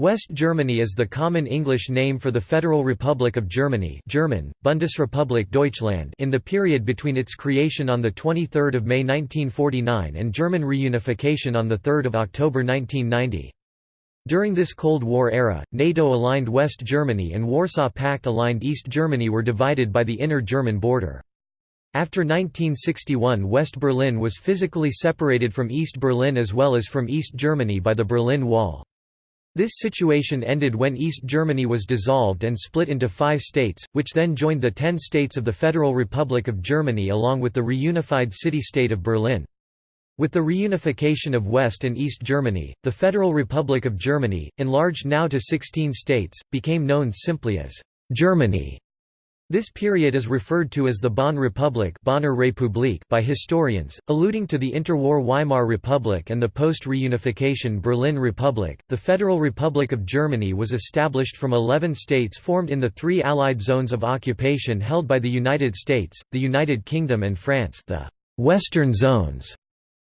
West Germany is the common English name for the Federal Republic of Germany German, Bundesrepublik Deutschland in the period between its creation on 23 May 1949 and German reunification on 3 October 1990. During this Cold War era, NATO-aligned West Germany and Warsaw Pact-aligned East Germany were divided by the inner German border. After 1961 West Berlin was physically separated from East Berlin as well as from East Germany by the Berlin Wall. This situation ended when East Germany was dissolved and split into five states, which then joined the ten states of the Federal Republic of Germany along with the reunified city-state of Berlin. With the reunification of West and East Germany, the Federal Republic of Germany, enlarged now to 16 states, became known simply as Germany. This period is referred to as the Bonn Republic by historians, alluding to the interwar Weimar Republic and the post-reunification Berlin Republic. The Federal Republic of Germany was established from 11 states formed in the three Allied zones of occupation held by the United States, the United Kingdom and France the Western Zones.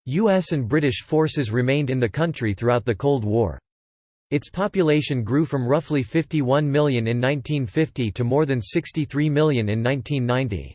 U.S. and British forces remained in the country throughout the Cold War. Its population grew from roughly 51 million in 1950 to more than 63 million in 1990.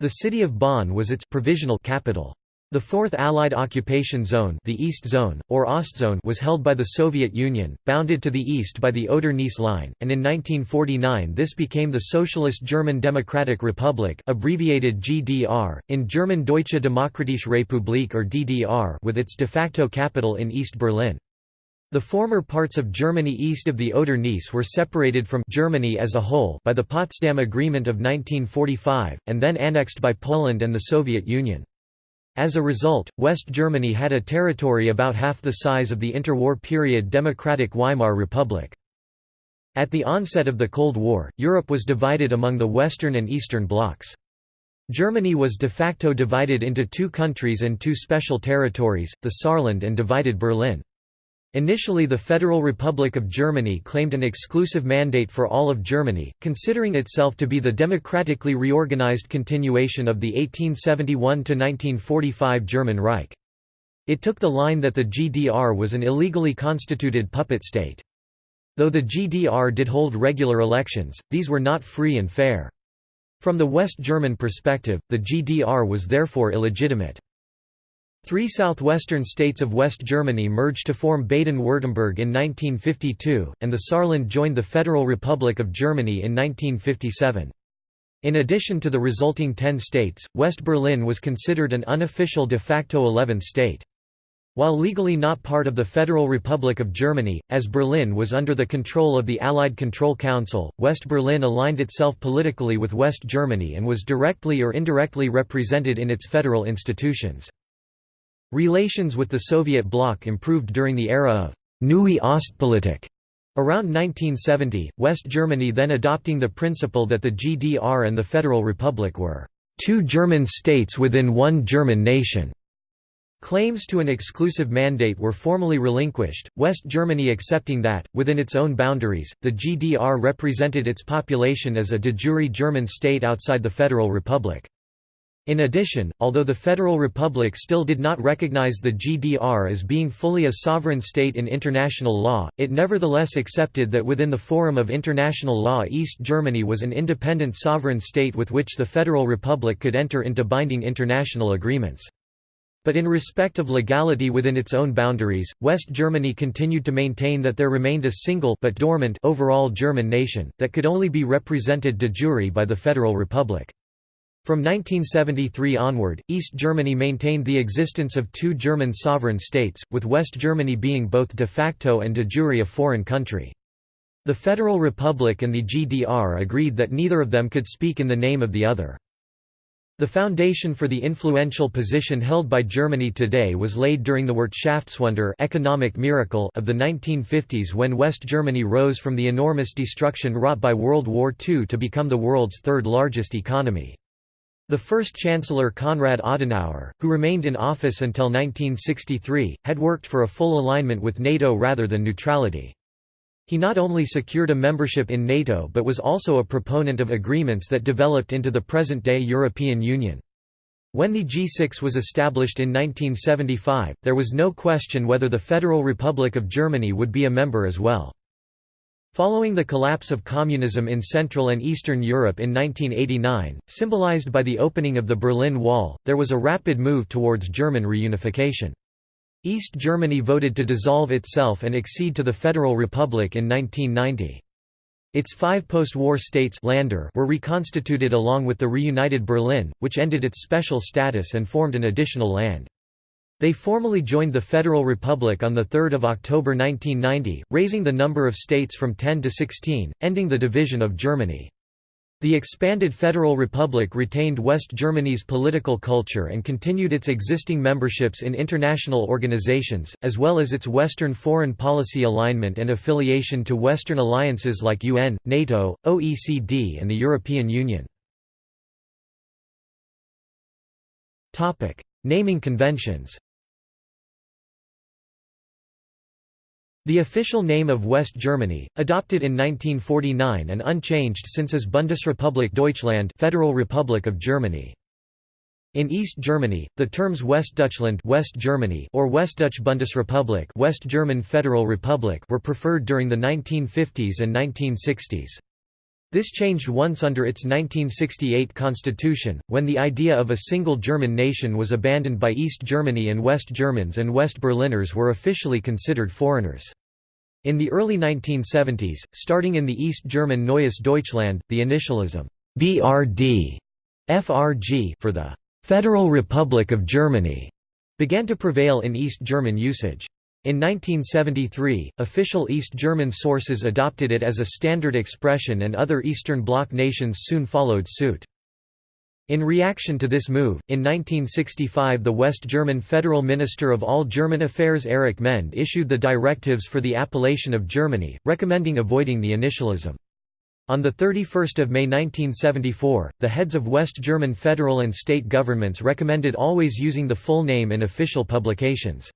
The city of Bonn was its provisional capital. The Fourth Allied Occupation Zone, the East Zone, or Ostzone was held by the Soviet Union, bounded to the east by the Oder-Neisse line, and in 1949 this became the Socialist German Democratic Republic abbreviated GDR, in German Deutsche Demokratische Republik or DDR with its de facto capital in East Berlin. The former parts of Germany east of the Oder-Neisse were separated from Germany as a whole by the Potsdam Agreement of 1945, and then annexed by Poland and the Soviet Union. As a result, West Germany had a territory about half the size of the interwar period Democratic Weimar Republic. At the onset of the Cold War, Europe was divided among the Western and Eastern blocs. Germany was de facto divided into two countries and two special territories, the Saarland and divided Berlin. Initially the Federal Republic of Germany claimed an exclusive mandate for all of Germany, considering itself to be the democratically reorganized continuation of the 1871–1945 German Reich. It took the line that the GDR was an illegally constituted puppet state. Though the GDR did hold regular elections, these were not free and fair. From the West German perspective, the GDR was therefore illegitimate. Three southwestern states of West Germany merged to form Baden-Württemberg in 1952, and the Saarland joined the Federal Republic of Germany in 1957. In addition to the resulting ten states, West Berlin was considered an unofficial de facto 11th state. While legally not part of the Federal Republic of Germany, as Berlin was under the control of the Allied Control Council, West Berlin aligned itself politically with West Germany and was directly or indirectly represented in its federal institutions. Relations with the Soviet bloc improved during the era of Neue Ostpolitik. Around 1970, West Germany then adopting the principle that the GDR and the Federal Republic were two German states within one German nation. Claims to an exclusive mandate were formally relinquished, West Germany accepting that, within its own boundaries, the GDR represented its population as a de jure German state outside the Federal Republic. In addition, although the Federal Republic still did not recognize the GDR as being fully a sovereign state in international law, it nevertheless accepted that within the forum of international law East Germany was an independent sovereign state with which the Federal Republic could enter into binding international agreements. But in respect of legality within its own boundaries, West Germany continued to maintain that there remained a single but dormant overall German nation, that could only be represented de jure by the Federal Republic. From 1973 onward, East Germany maintained the existence of two German sovereign states, with West Germany being both de facto and de jure a foreign country. The Federal Republic and the GDR agreed that neither of them could speak in the name of the other. The foundation for the influential position held by Germany today was laid during the Wirtschaftswunder economic miracle of the 1950s when West Germany rose from the enormous destruction wrought by World War II to become the world's third largest economy. The first Chancellor Konrad Adenauer, who remained in office until 1963, had worked for a full alignment with NATO rather than neutrality. He not only secured a membership in NATO but was also a proponent of agreements that developed into the present-day European Union. When the G6 was established in 1975, there was no question whether the Federal Republic of Germany would be a member as well. Following the collapse of communism in Central and Eastern Europe in 1989, symbolized by the opening of the Berlin Wall, there was a rapid move towards German reunification. East Germany voted to dissolve itself and accede to the Federal Republic in 1990. Its five post-war states Länder were reconstituted along with the reunited Berlin, which ended its special status and formed an additional land. They formally joined the Federal Republic on 3 October 1990, raising the number of states from 10 to 16, ending the division of Germany. The expanded Federal Republic retained West Germany's political culture and continued its existing memberships in international organizations, as well as its Western foreign policy alignment and affiliation to Western alliances like UN, NATO, OECD and the European Union. Naming conventions The official name of West Germany, adopted in 1949 and unchanged since is Bundesrepublik Deutschland Federal Republic of Germany. In East Germany, the terms Westdeutschland West Germany or Westdeutsche Bundesrepublik West German Federal Republic were preferred during the 1950s and 1960s. This changed once under its 1968 constitution, when the idea of a single German nation was abandoned by East Germany and West Germans and West Berliners were officially considered foreigners. In the early 1970s, starting in the East German Neues Deutschland, the initialism BRD, FRG for the Federal Republic of Germany began to prevail in East German usage. In 1973, official East German sources adopted it as a standard expression and other Eastern Bloc nations soon followed suit. In reaction to this move, in 1965 the West German Federal Minister of All German Affairs Erich Mende issued the directives for the appellation of Germany, recommending avoiding the initialism. On 31 May 1974, the heads of West German federal and state governments recommended always using the full name in official publications.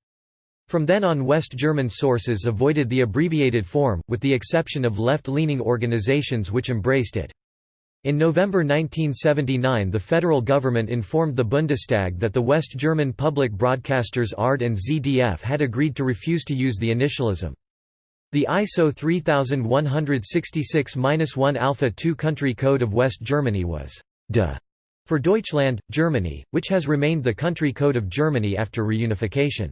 From then on West German sources avoided the abbreviated form, with the exception of left-leaning organizations which embraced it. In November 1979 the federal government informed the Bundestag that the West German public broadcasters ARD and ZDF had agreed to refuse to use the initialism. The ISO 3166-1 Alpha 2 country code of West Germany was DE for Deutschland, Germany, which has remained the country code of Germany after reunification.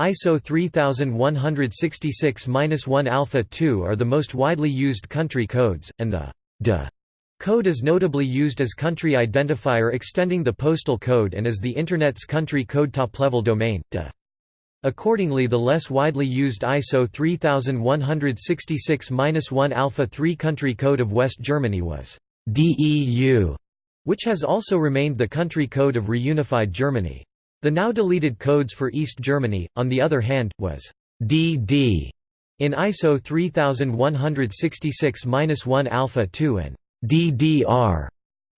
ISO 3166-1 Alpha 2 are the most widely used country codes, and the DE code is notably used as country identifier extending the postal code and as the Internet's country code top-level domain, DE. Accordingly the less widely used ISO 3166-1 Alpha 3 country code of West Germany was DEU, which has also remained the country code of reunified Germany. The now deleted codes for East Germany, on the other hand, was DD in ISO 3166-1 Alpha 2 and DDR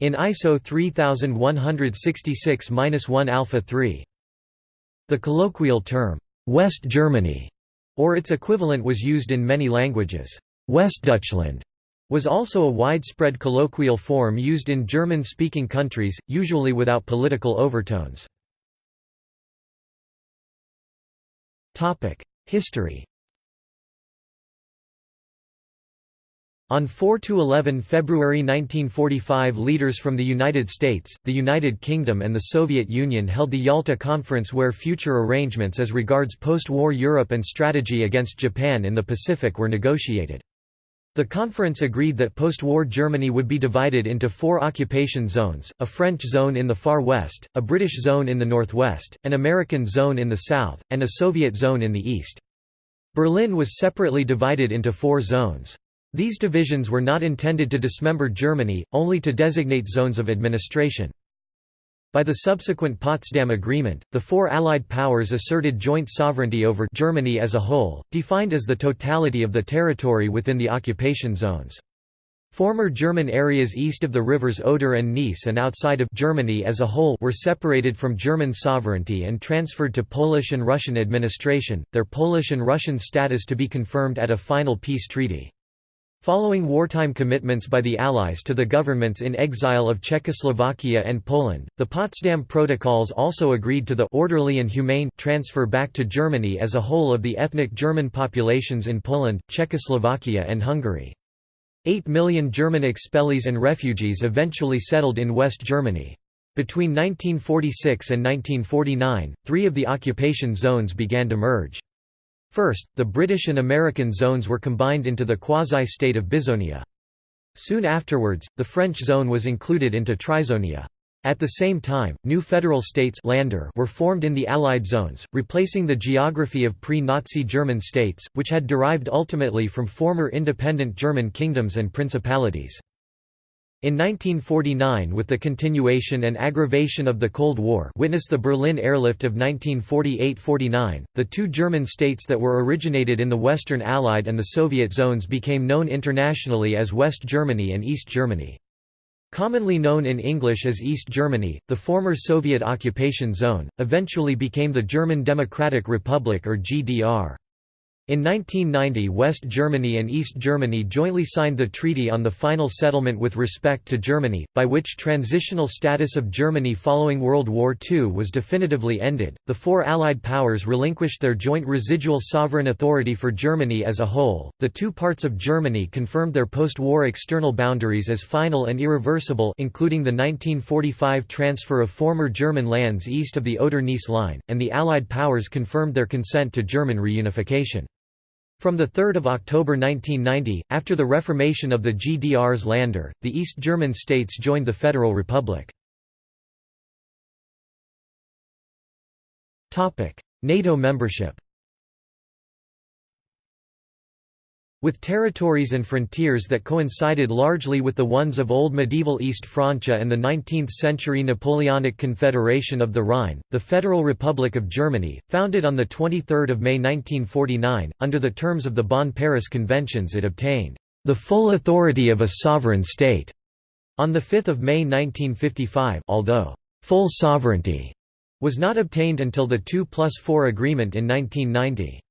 in ISO 3166-1 Alpha 3. The colloquial term, West Germany, or its equivalent was used in many languages. Westdeutschland was also a widespread colloquial form used in German-speaking countries, usually without political overtones. History On 4 to 11 February 1945 leaders from the United States, the United Kingdom and the Soviet Union held the Yalta Conference where future arrangements as regards post-war Europe and strategy against Japan in the Pacific were negotiated. The conference agreed that post-war Germany would be divided into four occupation zones, a French zone in the far west, a British zone in the northwest, an American zone in the south, and a Soviet zone in the east. Berlin was separately divided into four zones. These divisions were not intended to dismember Germany, only to designate zones of administration. By the subsequent Potsdam Agreement, the four Allied powers asserted joint sovereignty over Germany as a whole, defined as the totality of the territory within the occupation zones. Former German areas east of the rivers Oder and Neisse and outside of Germany as a whole were separated from German sovereignty and transferred to Polish and Russian administration, their Polish and Russian status to be confirmed at a final peace treaty. Following wartime commitments by the Allies to the governments in exile of Czechoslovakia and Poland, the Potsdam Protocols also agreed to the orderly and humane transfer back to Germany as a whole of the ethnic German populations in Poland, Czechoslovakia and Hungary. Eight million German expellees and refugees eventually settled in West Germany. Between 1946 and 1949, three of the occupation zones began to merge. First, the British and American zones were combined into the quasi-state of Bizonia. Soon afterwards, the French zone was included into Trizonia. At the same time, new federal states Länder were formed in the Allied zones, replacing the geography of pre-Nazi German states, which had derived ultimately from former independent German kingdoms and principalities. In 1949 with the continuation and aggravation of the Cold War witness the Berlin airlift of 1948–49, the two German states that were originated in the Western Allied and the Soviet zones became known internationally as West Germany and East Germany. Commonly known in English as East Germany, the former Soviet occupation zone, eventually became the German Democratic Republic or GDR. In 1990 West Germany and East Germany jointly signed the Treaty on the Final Settlement with respect to Germany, by which transitional status of Germany following World War II was definitively ended. The four Allied powers relinquished their joint residual sovereign authority for Germany as a whole. The two parts of Germany confirmed their post-war external boundaries as final and irreversible, including the 1945 transfer of former German lands east of the Oder-Neisse line, and the Allied powers confirmed their consent to German reunification. From 3 October 1990, after the reformation of the GDR's Länder, the East German states joined the Federal Republic. NATO membership With territories and frontiers that coincided largely with the ones of Old Medieval East Francia and the 19th-century Napoleonic Confederation of the Rhine, the Federal Republic of Germany, founded on 23 May 1949, under the terms of the Bonn-Paris Conventions it obtained, "...the full authority of a sovereign state." On 5 May 1955 although, "...full sovereignty," was not obtained until the 2 plus 4 agreement in 1990.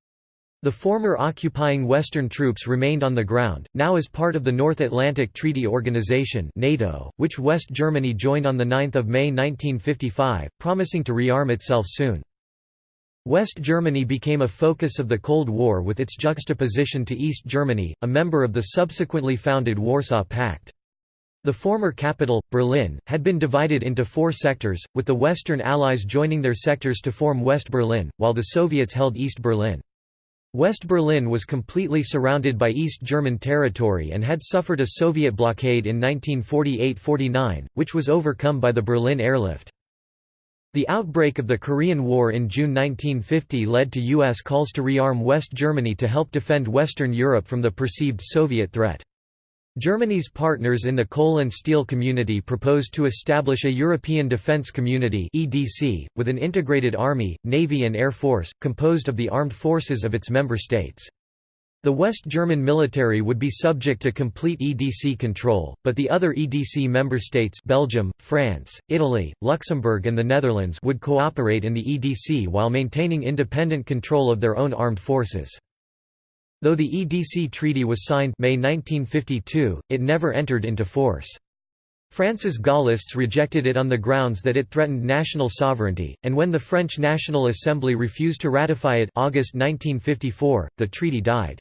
The former occupying Western troops remained on the ground, now as part of the North Atlantic Treaty Organization NATO, which West Germany joined on 9 May 1955, promising to rearm itself soon. West Germany became a focus of the Cold War with its juxtaposition to East Germany, a member of the subsequently founded Warsaw Pact. The former capital, Berlin, had been divided into four sectors, with the Western Allies joining their sectors to form West Berlin, while the Soviets held East Berlin. West Berlin was completely surrounded by East German territory and had suffered a Soviet blockade in 1948–49, which was overcome by the Berlin airlift. The outbreak of the Korean War in June 1950 led to U.S. calls to rearm West Germany to help defend Western Europe from the perceived Soviet threat. Germany's partners in the coal and steel community proposed to establish a European Defence Community (EDC) with an integrated army, navy and air force composed of the armed forces of its member states. The West German military would be subject to complete EDC control, but the other EDC member states Belgium, France, Italy, Luxembourg and the Netherlands would cooperate in the EDC while maintaining independent control of their own armed forces. Though the EDC Treaty was signed May 1952, it never entered into force. France's Gaullists rejected it on the grounds that it threatened national sovereignty, and when the French National Assembly refused to ratify it August 1954, the treaty died.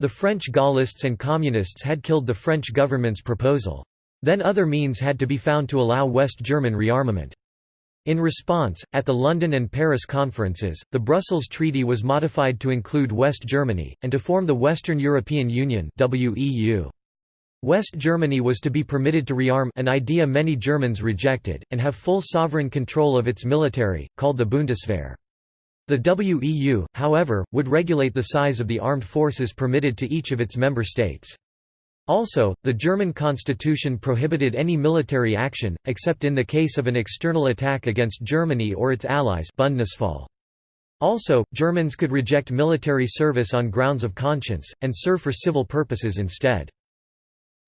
The French Gaullists and Communists had killed the French government's proposal. Then other means had to be found to allow West German rearmament. In response, at the London and Paris conferences, the Brussels Treaty was modified to include West Germany, and to form the Western European Union. West Germany was to be permitted to rearm an idea many Germans rejected, and have full sovereign control of its military, called the Bundeswehr. The WEU, however, would regulate the size of the armed forces permitted to each of its member states. Also, the German constitution prohibited any military action, except in the case of an external attack against Germany or its allies Bundesfall. Also, Germans could reject military service on grounds of conscience, and serve for civil purposes instead.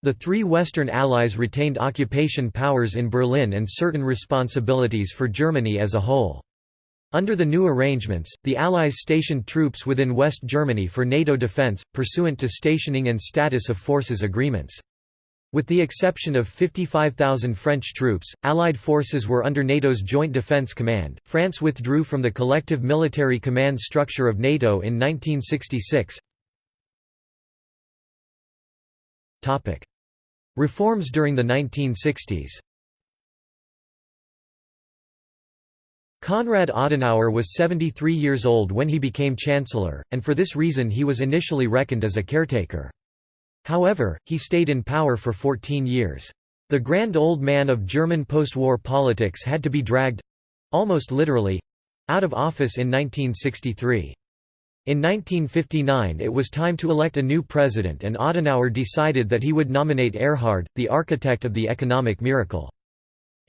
The three Western Allies retained occupation powers in Berlin and certain responsibilities for Germany as a whole. Under the new arrangements, the Allies stationed troops within West Germany for NATO defense, pursuant to stationing and status of forces agreements. With the exception of 55,000 French troops, Allied forces were under NATO's Joint Defence Command. France withdrew from the collective military command structure of NATO in 1966. Topic: Reforms during the 1960s. Konrad Adenauer was 73 years old when he became chancellor, and for this reason he was initially reckoned as a caretaker. However, he stayed in power for 14 years. The grand old man of German post-war politics had to be dragged—almost literally—out of office in 1963. In 1959 it was time to elect a new president and Adenauer decided that he would nominate Erhard, the architect of the economic miracle.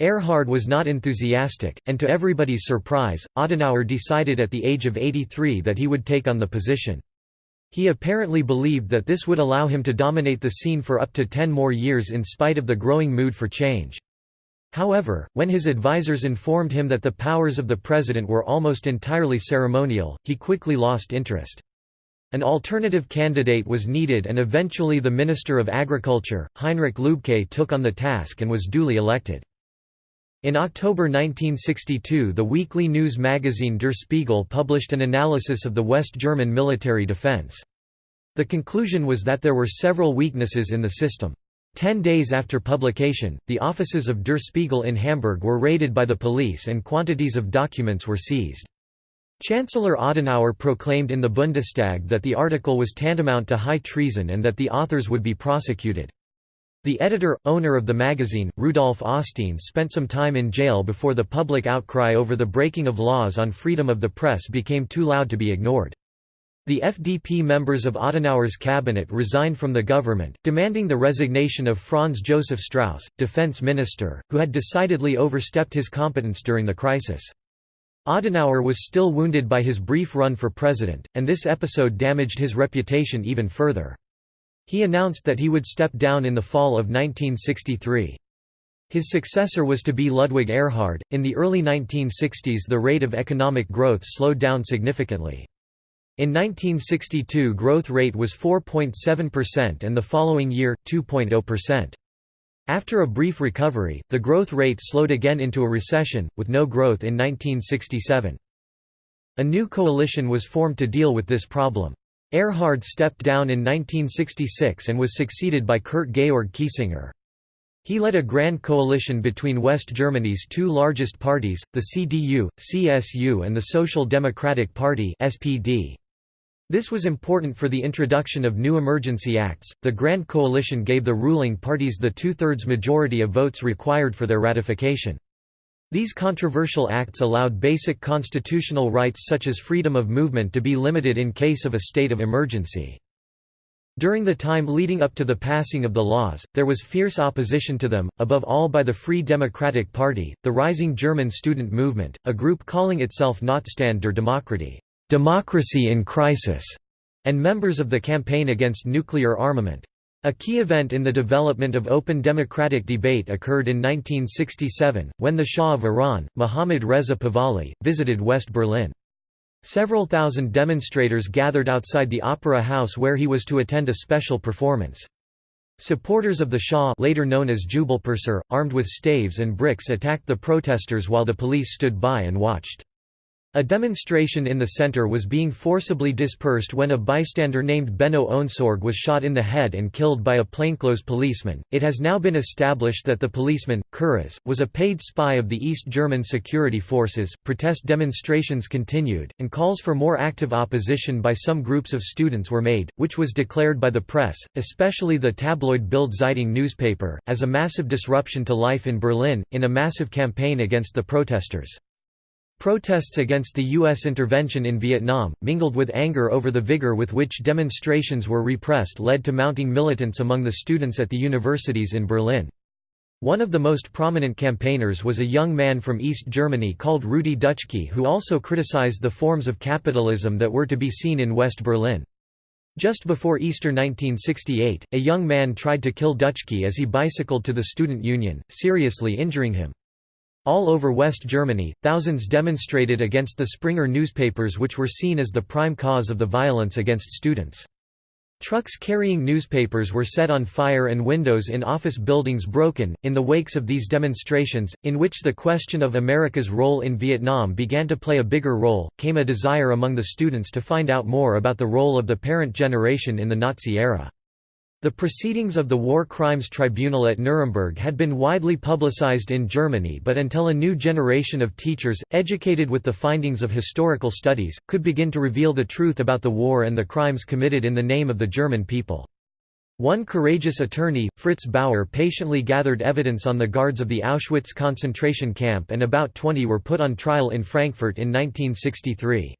Erhard was not enthusiastic, and to everybody's surprise, Adenauer decided at the age of 83 that he would take on the position. He apparently believed that this would allow him to dominate the scene for up to ten more years in spite of the growing mood for change. However, when his advisers informed him that the powers of the president were almost entirely ceremonial, he quickly lost interest. An alternative candidate was needed and eventually the Minister of Agriculture, Heinrich Lübke took on the task and was duly elected. In October 1962 the weekly news magazine Der Spiegel published an analysis of the West German military defense. The conclusion was that there were several weaknesses in the system. Ten days after publication, the offices of Der Spiegel in Hamburg were raided by the police and quantities of documents were seized. Chancellor Adenauer proclaimed in the Bundestag that the article was tantamount to high treason and that the authors would be prosecuted. The editor, owner of the magazine, Rudolf Augstein spent some time in jail before the public outcry over the breaking of laws on freedom of the press became too loud to be ignored. The FDP members of Adenauer's cabinet resigned from the government, demanding the resignation of Franz Josef Strauss, defense minister, who had decidedly overstepped his competence during the crisis. Adenauer was still wounded by his brief run for president, and this episode damaged his reputation even further. He announced that he would step down in the fall of 1963. His successor was to be Ludwig Erhard. In the early 1960s, the rate of economic growth slowed down significantly. In 1962, growth rate was 4.7% and the following year 2.0%. After a brief recovery, the growth rate slowed again into a recession, with no growth in 1967. A new coalition was formed to deal with this problem. Erhard stepped down in 1966 and was succeeded by Kurt Georg Kiesinger. He led a grand coalition between West Germany's two largest parties, the CDU, CSU and the Social Democratic Party SPD. This was important for the introduction of new emergency acts. The Grand Coalition gave the ruling parties the two-thirds majority of votes required for their ratification. These controversial acts allowed basic constitutional rights such as freedom of movement to be limited in case of a state of emergency. During the time leading up to the passing of the laws, there was fierce opposition to them, above all by the Free Democratic Party, the rising German student movement, a group calling itself Notstand der Demokratie democracy in crisis", and members of the Campaign Against Nuclear Armament. A key event in the development of open democratic debate occurred in 1967, when the Shah of Iran, Mohammad Reza Pahlavi, visited West Berlin. Several thousand demonstrators gathered outside the Opera House where he was to attend a special performance. Supporters of the Shah later known as Jubelperser, armed with staves and bricks attacked the protesters while the police stood by and watched. A demonstration in the center was being forcibly dispersed when a bystander named Benno Ohnesorg was shot in the head and killed by a plainclothes policeman. It has now been established that the policeman, Kurras, was a paid spy of the East German security forces. Protest demonstrations continued, and calls for more active opposition by some groups of students were made, which was declared by the press, especially the tabloid Bild Zeitung newspaper, as a massive disruption to life in Berlin, in a massive campaign against the protesters. Protests against the U.S. intervention in Vietnam, mingled with anger over the vigor with which demonstrations were repressed led to mounting militants among the students at the universities in Berlin. One of the most prominent campaigners was a young man from East Germany called Rudi Dutschke who also criticized the forms of capitalism that were to be seen in West Berlin. Just before Easter 1968, a young man tried to kill Dutschke as he bicycled to the student union, seriously injuring him. All over West Germany, thousands demonstrated against the Springer newspapers which were seen as the prime cause of the violence against students. Trucks carrying newspapers were set on fire and windows in office buildings broken. In the wakes of these demonstrations, in which the question of America's role in Vietnam began to play a bigger role, came a desire among the students to find out more about the role of the parent generation in the Nazi era. The proceedings of the War Crimes Tribunal at Nuremberg had been widely publicized in Germany but until a new generation of teachers, educated with the findings of historical studies, could begin to reveal the truth about the war and the crimes committed in the name of the German people. One courageous attorney, Fritz Bauer patiently gathered evidence on the guards of the Auschwitz concentration camp and about 20 were put on trial in Frankfurt in 1963.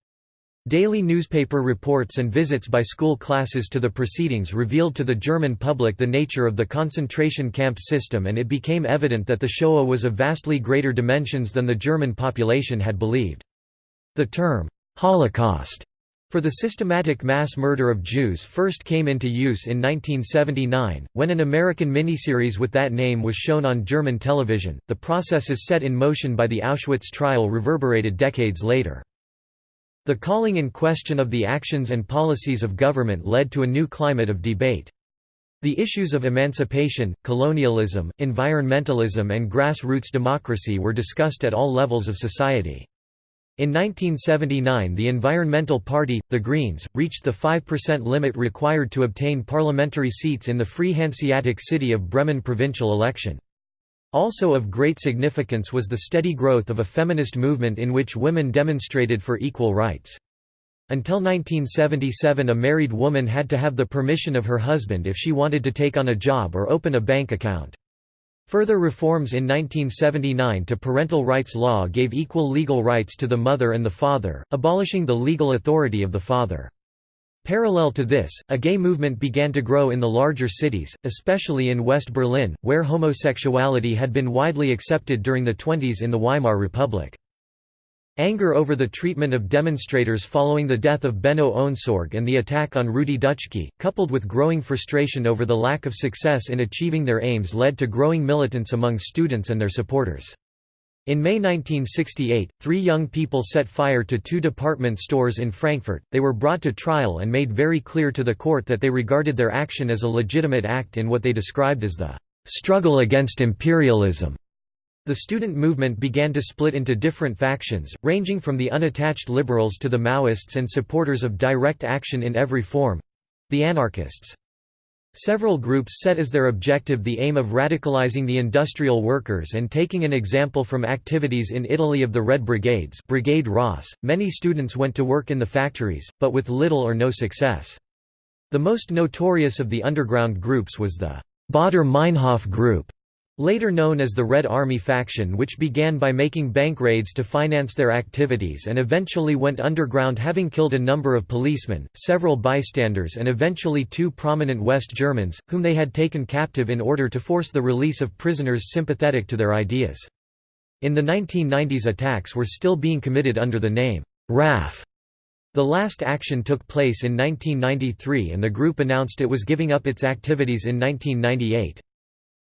Daily newspaper reports and visits by school classes to the proceedings revealed to the German public the nature of the concentration camp system and it became evident that the Shoah was of vastly greater dimensions than the German population had believed. The term, Holocaust, for the systematic mass murder of Jews first came into use in 1979, when an American miniseries with that name was shown on German television. The processes set in motion by the Auschwitz trial reverberated decades later. The calling in question of the actions and policies of government led to a new climate of debate. The issues of emancipation, colonialism, environmentalism and grassroots democracy were discussed at all levels of society. In 1979 the Environmental Party, the Greens, reached the 5% limit required to obtain parliamentary seats in the Free Hanseatic City of Bremen provincial election. Also of great significance was the steady growth of a feminist movement in which women demonstrated for equal rights. Until 1977 a married woman had to have the permission of her husband if she wanted to take on a job or open a bank account. Further reforms in 1979 to parental rights law gave equal legal rights to the mother and the father, abolishing the legal authority of the father. Parallel to this, a gay movement began to grow in the larger cities, especially in West Berlin, where homosexuality had been widely accepted during the 20s in the Weimar Republic. Anger over the treatment of demonstrators following the death of Benno Ohnesorg and the attack on Rudi Dutschke, coupled with growing frustration over the lack of success in achieving their aims led to growing militance among students and their supporters. In May 1968, three young people set fire to two department stores in Frankfurt. They were brought to trial and made very clear to the court that they regarded their action as a legitimate act in what they described as the struggle against imperialism. The student movement began to split into different factions, ranging from the unattached liberals to the Maoists and supporters of direct action in every form the anarchists. Several groups set as their objective the aim of radicalizing the industrial workers and taking an example from activities in Italy of the Red Brigades Brigate Rosse. .Many students went to work in the factories, but with little or no success. The most notorious of the underground groups was the Baader Meinhof group, Later known as the Red Army faction which began by making bank raids to finance their activities and eventually went underground having killed a number of policemen, several bystanders and eventually two prominent West Germans, whom they had taken captive in order to force the release of prisoners sympathetic to their ideas. In the 1990s attacks were still being committed under the name, RAF. The last action took place in 1993 and the group announced it was giving up its activities in 1998.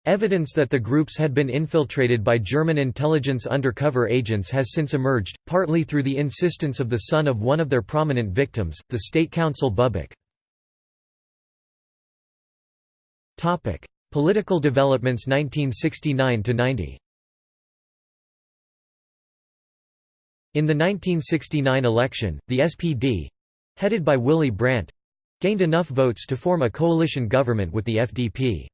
Evidence that the groups had been infiltrated by German intelligence undercover agents has since emerged, partly through the insistence of the son of one of their prominent victims, the State Counsel Buback. Political developments 1969–90 In the 1969 election, the SPD—headed by Willy Brandt—gained enough votes to form a coalition government with the FDP.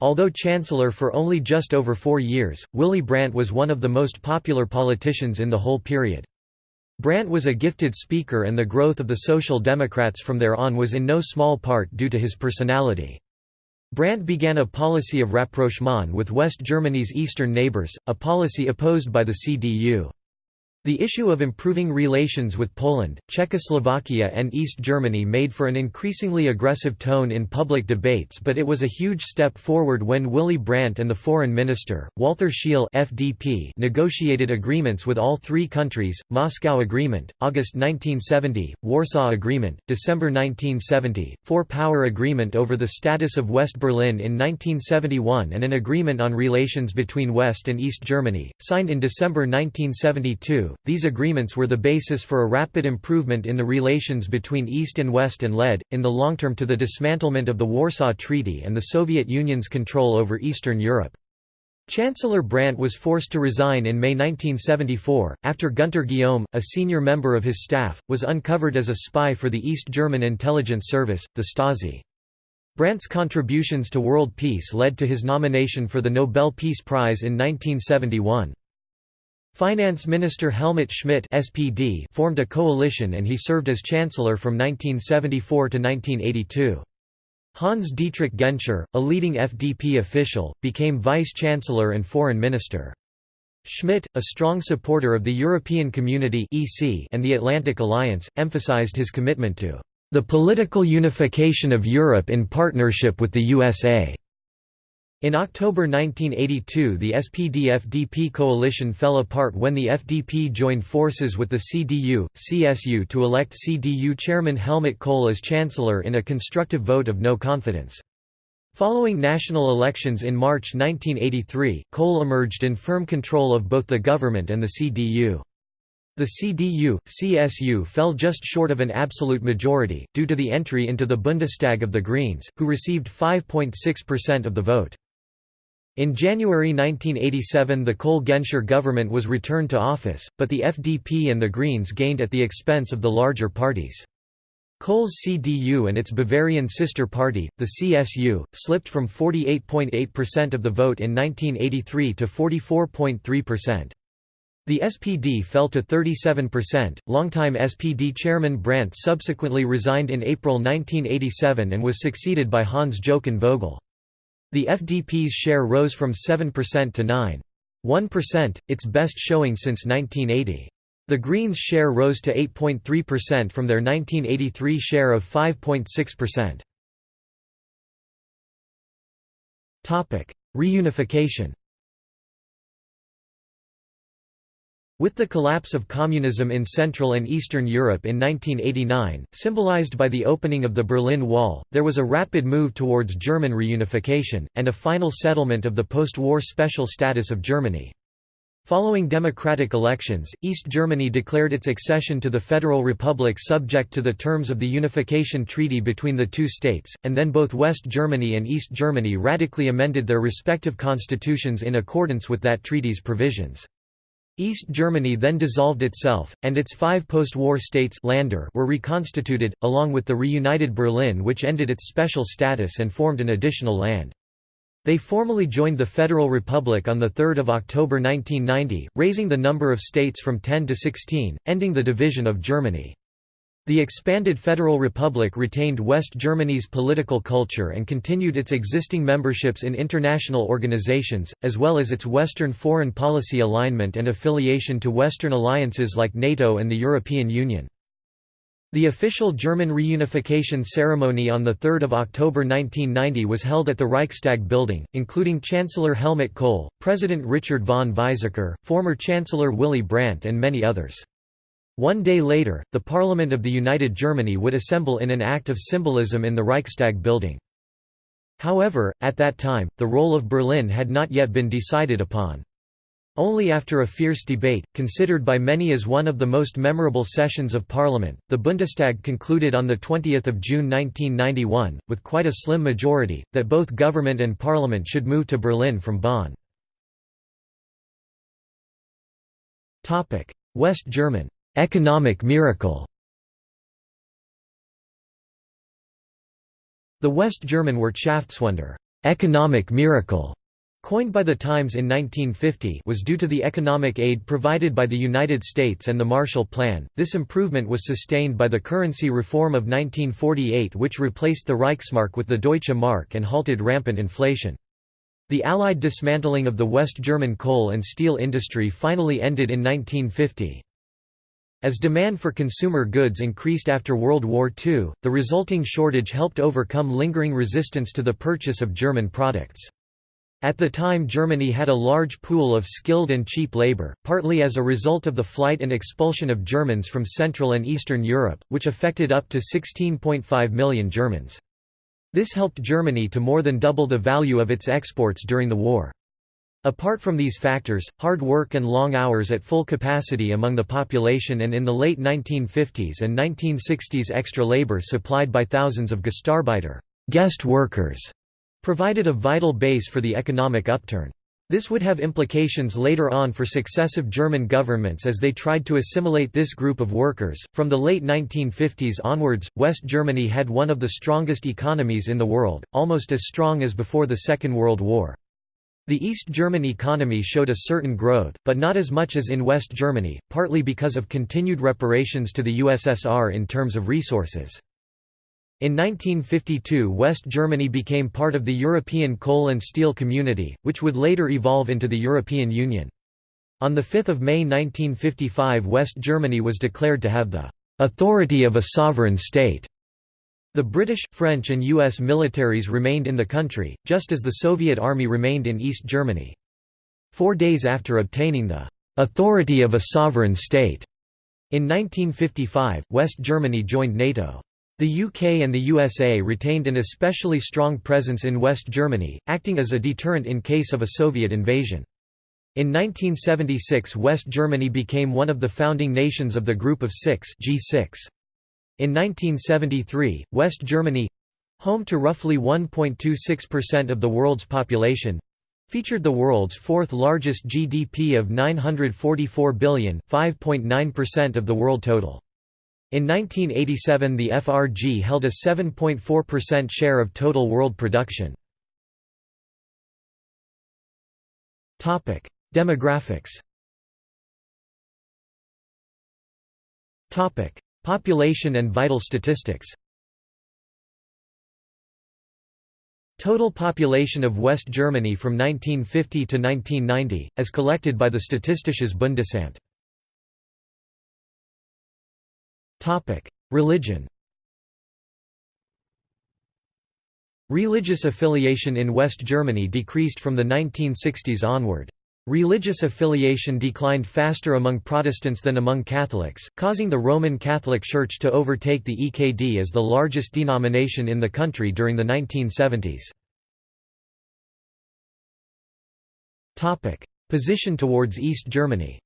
Although chancellor for only just over four years, Willy Brandt was one of the most popular politicians in the whole period. Brandt was a gifted speaker and the growth of the Social Democrats from there on was in no small part due to his personality. Brandt began a policy of rapprochement with West Germany's eastern neighbours, a policy opposed by the CDU. The issue of improving relations with Poland, Czechoslovakia and East Germany made for an increasingly aggressive tone in public debates but it was a huge step forward when Willy Brandt and the foreign minister, Walter Scheel FDP negotiated agreements with all three countries, Moscow Agreement, August 1970, Warsaw Agreement, December 1970, Four-Power Agreement over the status of West Berlin in 1971 and an agreement on relations between West and East Germany, signed in December 1972. These agreements were the basis for a rapid improvement in the relations between East and West and led, in the long term to the dismantlement of the Warsaw Treaty and the Soviet Union's control over Eastern Europe. Chancellor Brandt was forced to resign in May 1974, after Gunter Guillaume, a senior member of his staff, was uncovered as a spy for the East German intelligence service, the Stasi. Brandt's contributions to world peace led to his nomination for the Nobel Peace Prize in 1971. Finance Minister Helmut Schmidt SPD formed a coalition and he served as chancellor from 1974 to 1982. Hans Dietrich Genscher, a leading FDP official, became vice-chancellor and foreign minister. Schmidt, a strong supporter of the European Community and the Atlantic Alliance, emphasized his commitment to the political unification of Europe in partnership with the USA. In October 1982 the SPD-FDP coalition fell apart when the FDP joined forces with the CDU, CSU to elect CDU chairman Helmut Kohl as chancellor in a constructive vote of no confidence. Following national elections in March 1983, Kohl emerged in firm control of both the government and the CDU. The CDU, CSU fell just short of an absolute majority, due to the entry into the Bundestag of the Greens, who received 5.6% of the vote. In January 1987 the Kohl-Genscher government was returned to office, but the FDP and the Greens gained at the expense of the larger parties. Kohl's CDU and its Bavarian sister party, the CSU, slipped from 48.8% of the vote in 1983 to 44.3%. The SPD fell to 37%. Longtime SPD chairman Brandt subsequently resigned in April 1987 and was succeeded by Hans Jochen Vogel. The FDP's share rose from 7% to 9.1%, its best showing since 1980. The Greens' share rose to 8.3% from their 1983 share of 5.6%. Reunification With the collapse of communism in Central and Eastern Europe in 1989, symbolized by the opening of the Berlin Wall, there was a rapid move towards German reunification, and a final settlement of the post-war special status of Germany. Following democratic elections, East Germany declared its accession to the Federal Republic subject to the terms of the unification treaty between the two states, and then both West Germany and East Germany radically amended their respective constitutions in accordance with that treaty's provisions. East Germany then dissolved itself, and its five post-war states Länder were reconstituted, along with the reunited Berlin which ended its special status and formed an additional land. They formally joined the Federal Republic on 3 October 1990, raising the number of states from 10 to 16, ending the division of Germany. The expanded Federal Republic retained West Germany's political culture and continued its existing memberships in international organizations, as well as its Western foreign policy alignment and affiliation to Western alliances like NATO and the European Union. The official German reunification ceremony on 3 October 1990 was held at the Reichstag building, including Chancellor Helmut Kohl, President Richard von Weizsäcker, former Chancellor Willy Brandt and many others. One day later, the Parliament of the United Germany would assemble in an act of symbolism in the Reichstag building. However, at that time, the role of Berlin had not yet been decided upon. Only after a fierce debate, considered by many as one of the most memorable sessions of parliament, the Bundestag concluded on 20 June 1991, with quite a slim majority, that both government and parliament should move to Berlin from Bonn. West German economic miracle. The West German Wirtschaftswunder economic miracle", coined by the Times in 1950 was due to the economic aid provided by the United States and the Marshall Plan. This improvement was sustained by the currency reform of 1948 which replaced the Reichsmark with the Deutsche Mark and halted rampant inflation. The Allied dismantling of the West German coal and steel industry finally ended in 1950. As demand for consumer goods increased after World War II, the resulting shortage helped overcome lingering resistance to the purchase of German products. At the time Germany had a large pool of skilled and cheap labor, partly as a result of the flight and expulsion of Germans from Central and Eastern Europe, which affected up to 16.5 million Germans. This helped Germany to more than double the value of its exports during the war. Apart from these factors, hard work and long hours at full capacity among the population and in the late 1950s and 1960s extra labor supplied by thousands of Gastarbeiter guest workers provided a vital base for the economic upturn. This would have implications later on for successive German governments as they tried to assimilate this group of workers. From the late 1950s onwards, West Germany had one of the strongest economies in the world, almost as strong as before the Second World War. The East German economy showed a certain growth, but not as much as in West Germany, partly because of continued reparations to the USSR in terms of resources. In 1952 West Germany became part of the European Coal and Steel Community, which would later evolve into the European Union. On 5 May 1955 West Germany was declared to have the "...authority of a sovereign state." The British, French and US militaries remained in the country, just as the Soviet army remained in East Germany. Four days after obtaining the "...authority of a sovereign state," in 1955, West Germany joined NATO. The UK and the USA retained an especially strong presence in West Germany, acting as a deterrent in case of a Soviet invasion. In 1976 West Germany became one of the founding nations of the Group of Six G6. In 1973, West Germany—home to roughly 1.26% of the world's population—featured the world's fourth largest GDP of 944 billion, 5.9% of the world total. In 1987 the FRG held a 7.4% share of total world production. Topic: Demographics Population and vital statistics. Total population of West Germany from 1950 to 1990, as collected by the Statistisches Bundesamt. Religion. Religious affiliation in West Germany decreased from the 1960s onward. Religious affiliation declined faster among Protestants than among Catholics, causing the Roman Catholic Church to overtake the EKD as the largest denomination in the country during the 1970s. Position towards East Germany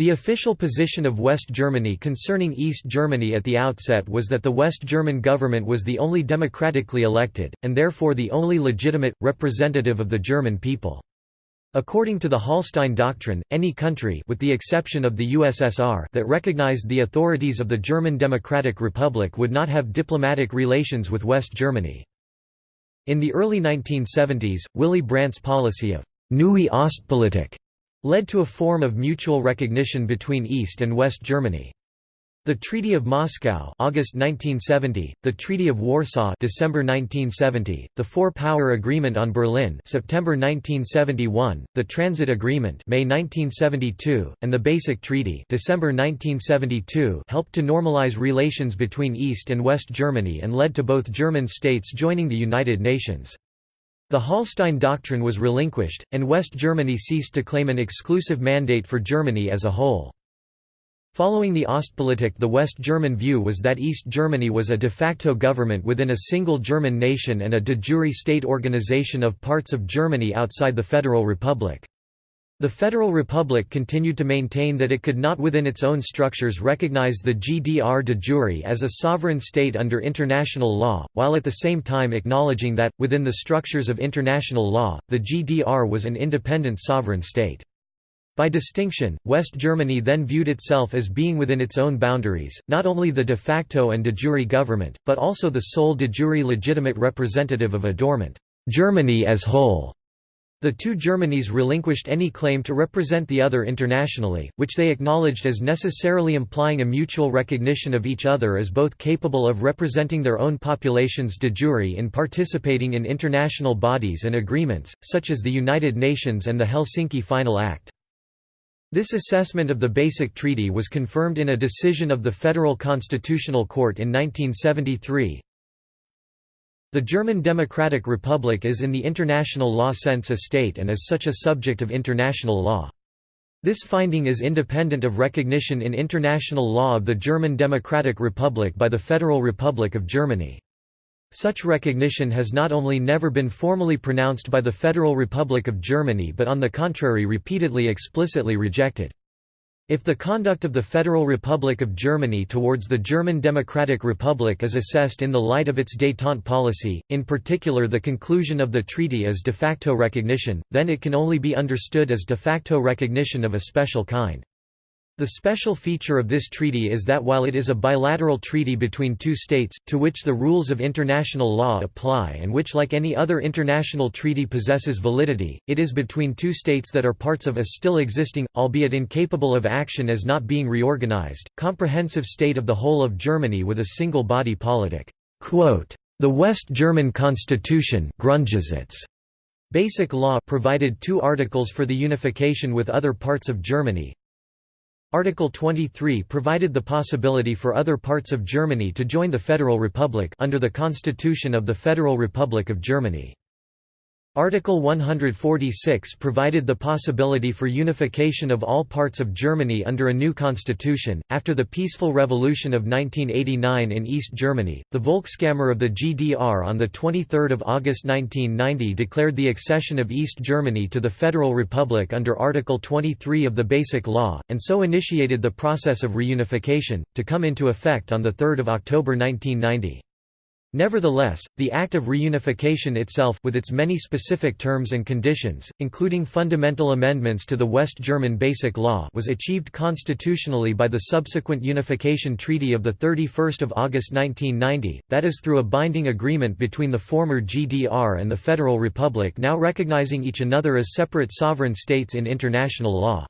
The official position of West Germany concerning East Germany at the outset was that the West German government was the only democratically elected, and therefore the only legitimate, representative of the German people. According to the Hallstein Doctrine, any country with the exception of the USSR that recognized the authorities of the German Democratic Republic would not have diplomatic relations with West Germany. In the early 1970s, Willy Brandt's policy of Neue Ostpolitik led to a form of mutual recognition between East and West Germany. The Treaty of Moscow August 1970, the Treaty of Warsaw December 1970, the Four-Power Agreement on Berlin September 1971, the Transit Agreement May 1972, and the Basic Treaty December 1972 helped to normalize relations between East and West Germany and led to both German states joining the United Nations. The Hallstein Doctrine was relinquished, and West Germany ceased to claim an exclusive mandate for Germany as a whole. Following the Ostpolitik the West German view was that East Germany was a de facto government within a single German nation and a de jure state organization of parts of Germany outside the Federal Republic. The Federal Republic continued to maintain that it could not within its own structures recognize the GDR de jure as a sovereign state under international law, while at the same time acknowledging that, within the structures of international law, the GDR was an independent sovereign state. By distinction, West Germany then viewed itself as being within its own boundaries, not only the de facto and de jure government, but also the sole de jure legitimate representative of a dormant Germany as whole. The two Germanys relinquished any claim to represent the other internationally, which they acknowledged as necessarily implying a mutual recognition of each other as both capable of representing their own populations de jure in participating in international bodies and agreements, such as the United Nations and the Helsinki Final Act. This assessment of the Basic Treaty was confirmed in a decision of the Federal Constitutional Court in 1973. The German Democratic Republic is in the international law sense a state and is such a subject of international law. This finding is independent of recognition in international law of the German Democratic Republic by the Federal Republic of Germany. Such recognition has not only never been formally pronounced by the Federal Republic of Germany but on the contrary repeatedly explicitly rejected. If the conduct of the Federal Republic of Germany towards the German Democratic Republic is assessed in the light of its détente policy, in particular the conclusion of the treaty as de facto recognition, then it can only be understood as de facto recognition of a special kind. The special feature of this treaty is that while it is a bilateral treaty between two states, to which the rules of international law apply and which like any other international treaty possesses validity, it is between two states that are parts of a still existing, albeit incapable of action as not being reorganized, comprehensive state of the whole of Germany with a single body politic. The West German Constitution Basic law provided two articles for the unification with other parts of Germany, Article 23 provided the possibility for other parts of Germany to join the Federal Republic under the Constitution of the Federal Republic of Germany. Article 146 provided the possibility for unification of all parts of Germany under a new constitution. After the peaceful revolution of 1989 in East Germany, the Volkskammer of the GDR on 23 August 1990 declared the accession of East Germany to the Federal Republic under Article 23 of the Basic Law, and so initiated the process of reunification, to come into effect on 3 October 1990. Nevertheless, the act of reunification itself with its many specific terms and conditions, including fundamental amendments to the West German Basic Law was achieved constitutionally by the subsequent Unification Treaty of 31 August 1990, that is through a binding agreement between the former GDR and the Federal Republic now recognizing each another as separate sovereign states in international law.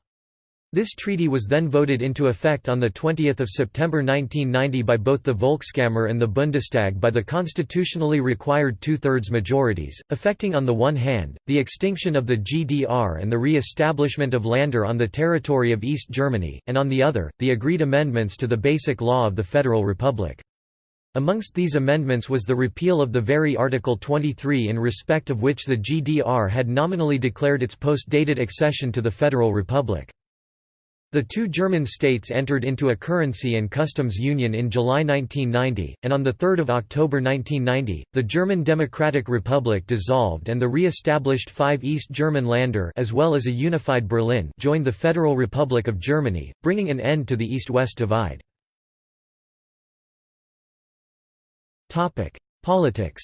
This treaty was then voted into effect on 20 September 1990 by both the Volkskammer and the Bundestag by the constitutionally required two-thirds majorities, affecting on the one hand, the extinction of the GDR and the re-establishment of Länder on the territory of East Germany, and on the other, the agreed amendments to the Basic Law of the Federal Republic. Amongst these amendments was the repeal of the very Article 23 in respect of which the GDR had nominally declared its post-dated accession to the Federal Republic. The two German states entered into a currency and customs union in July 1990, and on 3 October 1990, the German Democratic Republic dissolved and the re-established five East German Länder as well as a unified Berlin joined the Federal Republic of Germany, bringing an end to the East-West divide. Politics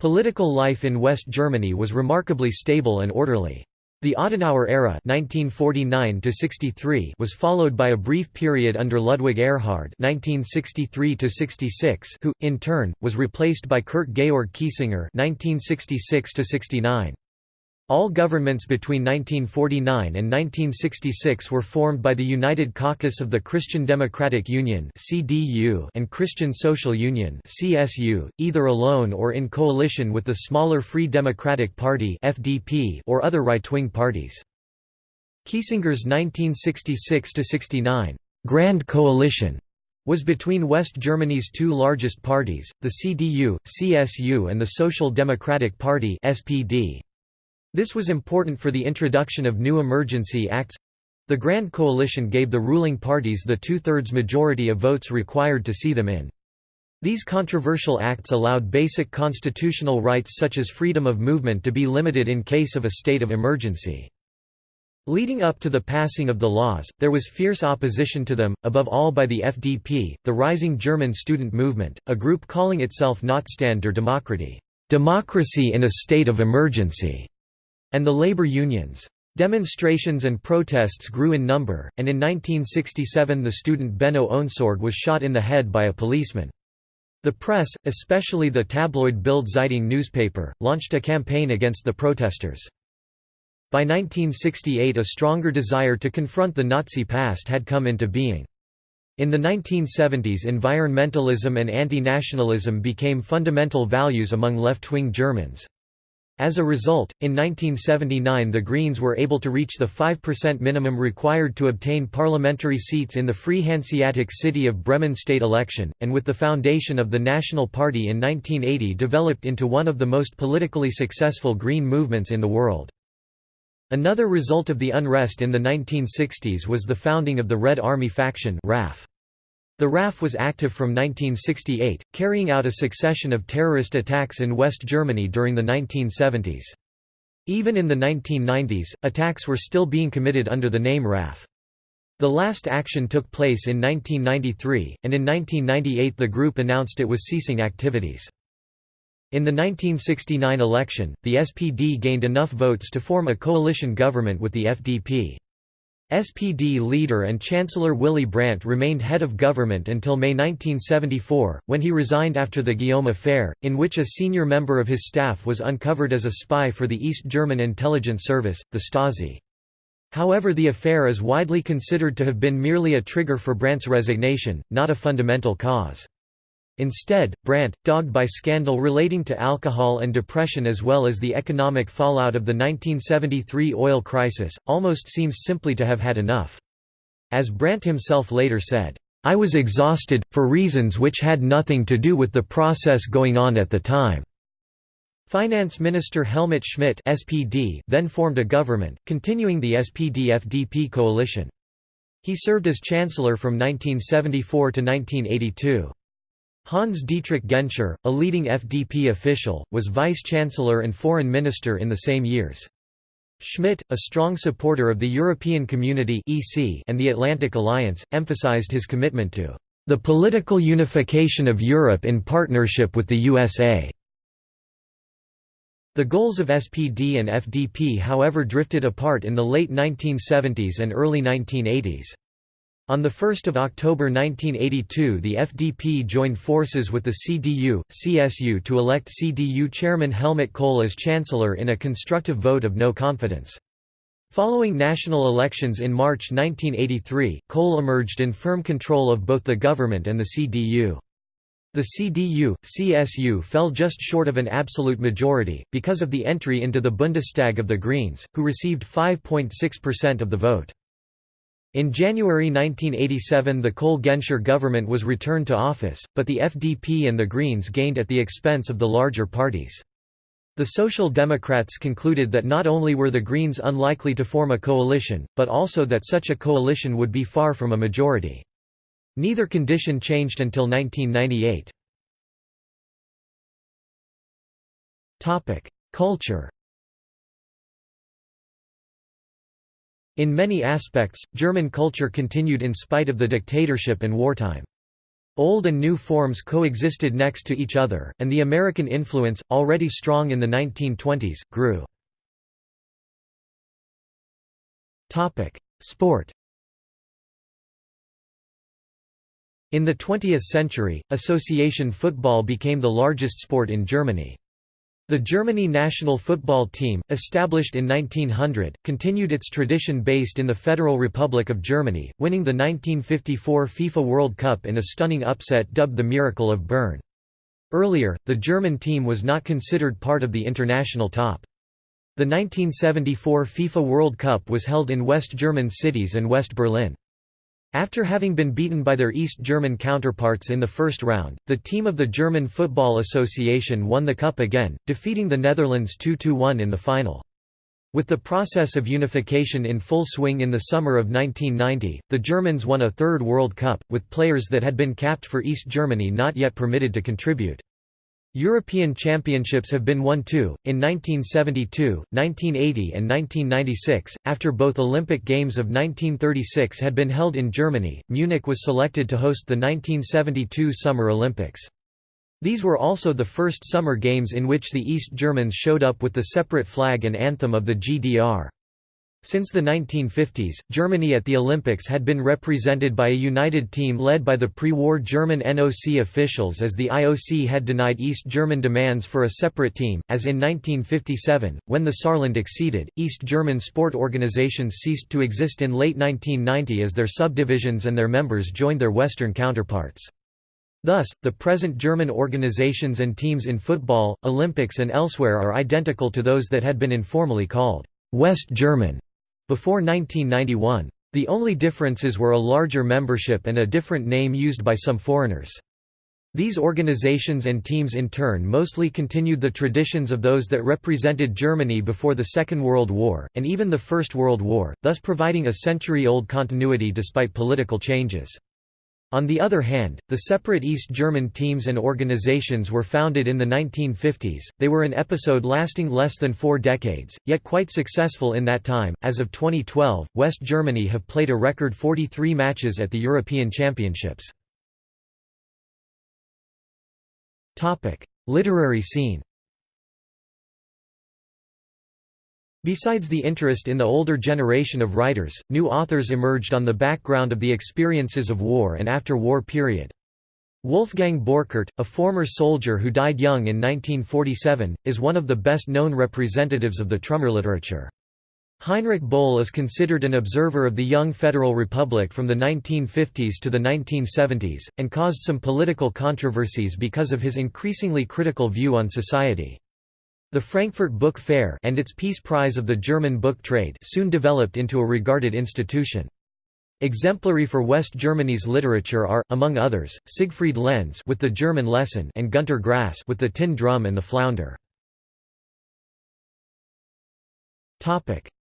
Political life in West Germany was remarkably stable and orderly. The Adenauer era (1949–63) was followed by a brief period under Ludwig Erhard (1963–66), who, in turn, was replaced by Kurt Georg Kiesinger 1966 -69. All governments between 1949 and 1966 were formed by the United Caucus of the Christian Democratic Union and Christian Social Union either alone or in coalition with the smaller Free Democratic Party or other right-wing parties. Kiesinger's 1966–69 «Grand Coalition» was between West Germany's two largest parties, the CDU, CSU and the Social Democratic Party SPD. This was important for the introduction of new emergency acts. The Grand Coalition gave the ruling parties the two-thirds majority of votes required to see them in. These controversial acts allowed basic constitutional rights such as freedom of movement to be limited in case of a state of emergency. Leading up to the passing of the laws, there was fierce opposition to them, above all by the FDP, the rising German student movement, a group calling itself Notstand der Demokratie democracy in a state of emergency", and the labor unions. Demonstrations and protests grew in number, and in 1967 the student Benno Ohnesorg was shot in the head by a policeman. The press, especially the tabloid Bild Zeitung newspaper, launched a campaign against the protesters. By 1968 a stronger desire to confront the Nazi past had come into being. In the 1970s environmentalism and anti-nationalism became fundamental values among left-wing Germans. As a result, in 1979 the Greens were able to reach the 5% minimum required to obtain parliamentary seats in the Free Hanseatic City of Bremen state election, and with the foundation of the National Party in 1980 developed into one of the most politically successful Green movements in the world. Another result of the unrest in the 1960s was the founding of the Red Army faction RAF. The RAF was active from 1968, carrying out a succession of terrorist attacks in West Germany during the 1970s. Even in the 1990s, attacks were still being committed under the name RAF. The last action took place in 1993, and in 1998 the group announced it was ceasing activities. In the 1969 election, the SPD gained enough votes to form a coalition government with the FDP. SPD leader and Chancellor Willy Brandt remained head of government until May 1974, when he resigned after the Guillaume affair, in which a senior member of his staff was uncovered as a spy for the East German intelligence service, the Stasi. However the affair is widely considered to have been merely a trigger for Brandt's resignation, not a fundamental cause. Instead, Brandt, dogged by scandal relating to alcohol and depression as well as the economic fallout of the 1973 oil crisis, almost seems simply to have had enough. As Brandt himself later said, "...I was exhausted, for reasons which had nothing to do with the process going on at the time." Finance Minister Helmut Schmidt SPD then formed a government, continuing the SPD-FDP coalition. He served as chancellor from 1974 to 1982. Hans Dietrich Genscher, a leading FDP official, was vice-chancellor and foreign minister in the same years. Schmidt, a strong supporter of the European Community and the Atlantic Alliance, emphasized his commitment to the political unification of Europe in partnership with the USA. The goals of SPD and FDP however drifted apart in the late 1970s and early 1980s. On 1 October 1982 the FDP joined forces with the CDU, CSU to elect CDU chairman Helmut Kohl as chancellor in a constructive vote of no confidence. Following national elections in March 1983, Kohl emerged in firm control of both the government and the CDU. The CDU, CSU fell just short of an absolute majority, because of the entry into the Bundestag of the Greens, who received 5.6% of the vote. In January 1987 the Kohl-Genscher government was returned to office, but the FDP and the Greens gained at the expense of the larger parties. The Social Democrats concluded that not only were the Greens unlikely to form a coalition, but also that such a coalition would be far from a majority. Neither condition changed until 1998. Culture In many aspects, German culture continued in spite of the dictatorship and wartime. Old and new forms coexisted next to each other, and the American influence, already strong in the 1920s, grew. Sport In the 20th century, association football became the largest sport in Germany. The Germany national football team, established in 1900, continued its tradition based in the Federal Republic of Germany, winning the 1954 FIFA World Cup in a stunning upset dubbed the Miracle of Bern. Earlier, the German team was not considered part of the international top. The 1974 FIFA World Cup was held in West German cities and West Berlin. After having been beaten by their East German counterparts in the first round, the team of the German Football Association won the cup again, defeating the Netherlands 2–1 in the final. With the process of unification in full swing in the summer of 1990, the Germans won a third World Cup, with players that had been capped for East Germany not yet permitted to contribute. European championships have been won too, in 1972, 1980 and 1996. After both Olympic Games of 1936 had been held in Germany, Munich was selected to host the 1972 Summer Olympics. These were also the first Summer Games in which the East Germans showed up with the separate flag and anthem of the GDR. Since the 1950s, Germany at the Olympics had been represented by a united team led by the pre-war German NOC officials as the IOC had denied East German demands for a separate team, as in 1957, when the Saarland acceded, East German sport organizations ceased to exist in late 1990 as their subdivisions and their members joined their Western counterparts. Thus, the present German organizations and teams in football, Olympics and elsewhere are identical to those that had been informally called West German before 1991. The only differences were a larger membership and a different name used by some foreigners. These organizations and teams in turn mostly continued the traditions of those that represented Germany before the Second World War, and even the First World War, thus providing a century-old continuity despite political changes. On the other hand, the separate East German teams and organizations were founded in the 1950s. They were an episode lasting less than four decades, yet quite successful in that time. As of 2012, West Germany have played a record 43 matches at the European Championships. Literary scene. Besides the interest in the older generation of writers, new authors emerged on the background of the experiences of war and after-war period. Wolfgang Borchert, a former soldier who died young in 1947, is one of the best-known representatives of the Trümmer literature. Heinrich Böll is considered an observer of the young Federal Republic from the 1950s to the 1970s, and caused some political controversies because of his increasingly critical view on society. The Frankfurt Book Fair and its Peace Prize of the German book trade soon developed into a regarded institution. Exemplary for West Germany's literature are, among others, Siegfried Lenz with the German lesson and Günter Grass with the tin drum and the flounder.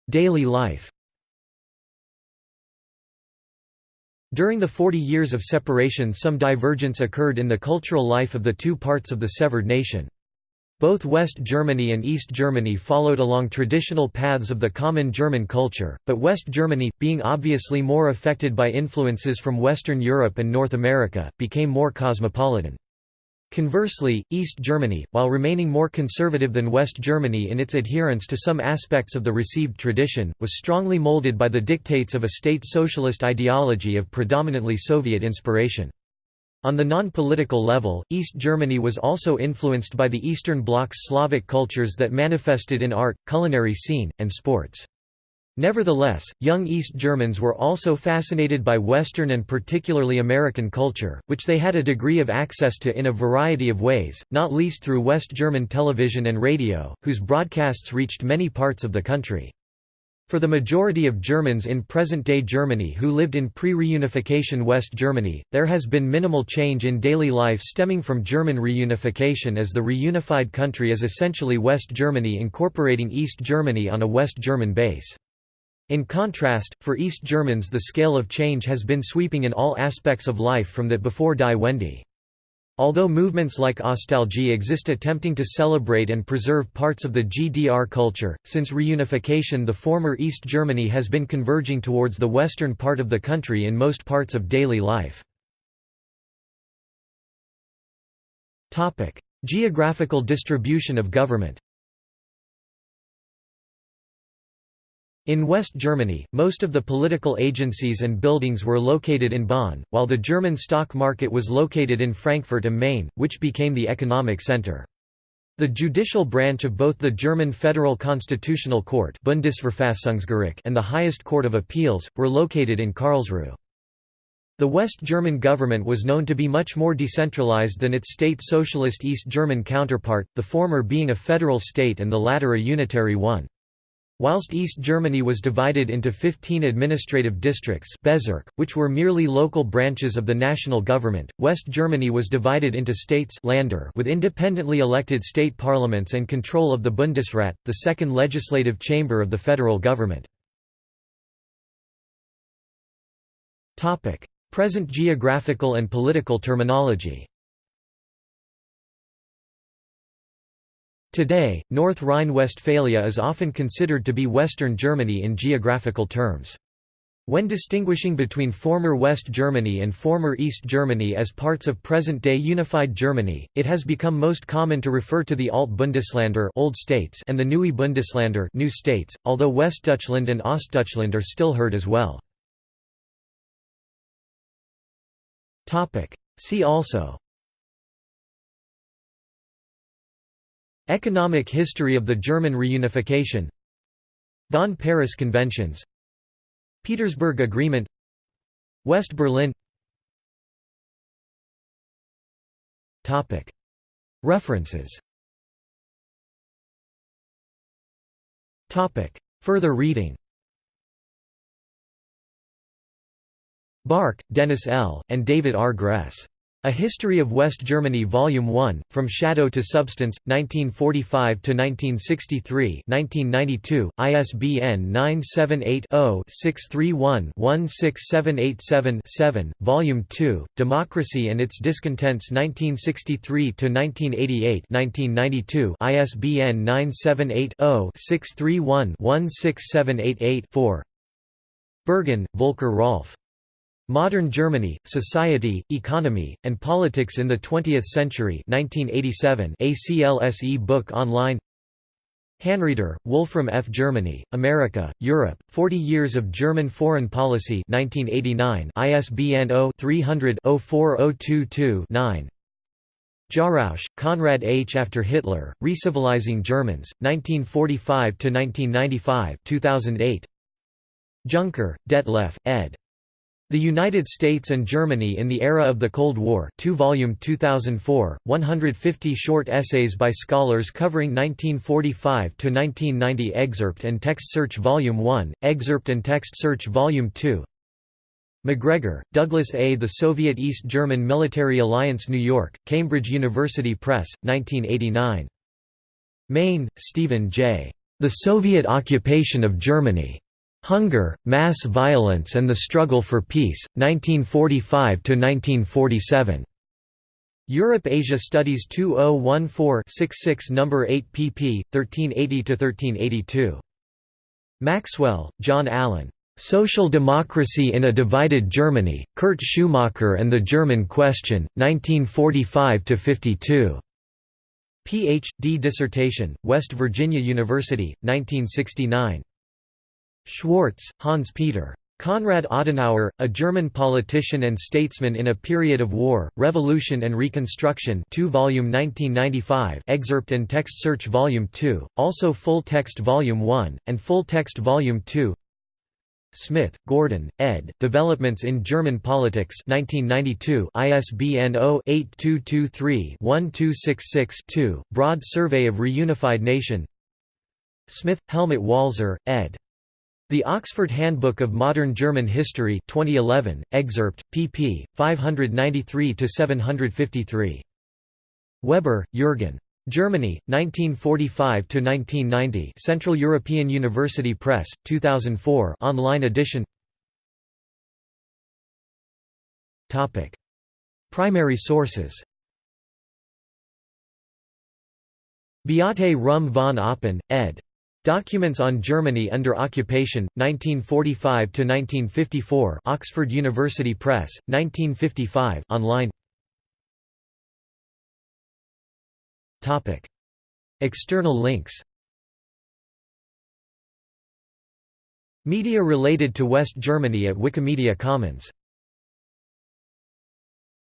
Daily life During the 40 years of separation some divergence occurred in the cultural life of the two parts of the severed nation. Both West Germany and East Germany followed along traditional paths of the common German culture, but West Germany, being obviously more affected by influences from Western Europe and North America, became more cosmopolitan. Conversely, East Germany, while remaining more conservative than West Germany in its adherence to some aspects of the received tradition, was strongly molded by the dictates of a state socialist ideology of predominantly Soviet inspiration. On the non-political level, East Germany was also influenced by the Eastern Bloc's Slavic cultures that manifested in art, culinary scene, and sports. Nevertheless, young East Germans were also fascinated by Western and particularly American culture, which they had a degree of access to in a variety of ways, not least through West German television and radio, whose broadcasts reached many parts of the country. For the majority of Germans in present-day Germany who lived in pre-reunification West Germany, there has been minimal change in daily life stemming from German reunification as the reunified country is essentially West Germany incorporating East Germany on a West German base. In contrast, for East Germans the scale of change has been sweeping in all aspects of life from that before Die Wende. Although movements like Ostalgie exist attempting to celebrate and preserve parts of the GDR culture, since reunification the former East Germany has been converging towards the western part of the country in most parts of daily life. Geographical distribution of government In West Germany, most of the political agencies and buildings were located in Bonn, while the German stock market was located in Frankfurt am Main, which became the economic center. The judicial branch of both the German Federal Constitutional Court and the highest court of appeals, were located in Karlsruhe. The West German government was known to be much more decentralized than its state socialist East German counterpart, the former being a federal state and the latter a unitary one. Whilst East Germany was divided into 15 administrative districts Bezirk, which were merely local branches of the national government, West Germany was divided into states Länder with independently elected state parliaments and control of the Bundesrat, the second legislative chamber of the federal government. Present geographical and political terminology Today, North Rhine-Westphalia is often considered to be Western Germany in geographical terms. When distinguishing between former West Germany and former East Germany as parts of present-day unified Germany, it has become most common to refer to the Alt-Bundesländer old states and the Neue Bundesländer new states, although Westdeutschland and Ostdeutschland are still heard as well. See also Economic history of the German reunification. Bonn–Paris Conventions. Petersburg Agreement. West Berlin. References. Further reading. Bark, Dennis L., and David R. Gress. A History of West Germany Volume 1, From Shadow to Substance, 1945–1963 1992, ISBN 978-0-631-16787-7, Volume 2, Democracy and Its Discontents 1963–1988 1992, ISBN 978-0-631-16788-4 Berghahn, Volker Rolf. Modern Germany, Society, Economy, and Politics in the Twentieth Century 1987 ACLSE book online Hanrieder, Wolfram F. Germany, America, Europe, 40 Years of German Foreign Policy 1989 ISBN 0-300-04022-9 Jarausch, Konrad H. After Hitler, Recivilizing Germans, 1945–1995 2008. Junker, Detlef, ed. The United States and Germany in the Era of the Cold War 2 volume 2004, 150 short essays by scholars covering 1945–1990 Excerpt and Text Search Volume 1, Excerpt and Text Search Volume 2 McGregor, Douglas A. The Soviet East German Military Alliance New York, Cambridge University Press, 1989. Main, Stephen J. The Soviet Occupation of Germany. Hunger, Mass Violence and the Struggle for Peace, 1945–1947. Europe-Asia Studies 2014-66 No. 8 pp. 1380–1382. Maxwell, John Allen. Social Democracy in a Divided Germany, Kurt Schumacher and the German Question, 1945–52. Ph.D. dissertation, West Virginia University, 1969. Schwarz, Hans-Peter. Konrad Adenauer, a German politician and statesman in a period of war, revolution and reconstruction 2 volume 1995 excerpt and text search volume 2, also full text volume 1, and full text volume 2 Smith, Gordon, ed. Developments in German Politics 1992 ISBN 0-8223-1266-2, Broad Survey of Reunified Nation Smith, Helmut Walser, ed. The Oxford Handbook of Modern German History 2011, excerpt, pp. 593–753. Weber, Jürgen. Germany, 1945–1990 Central European University Press, 2004 online edition Primary sources Beate Ruhm von Oppen, ed. Documents on Germany under Occupation, 1945–1954 Oxford University Press, 1955 online. External links. Media related to West Germany at Wikimedia Commons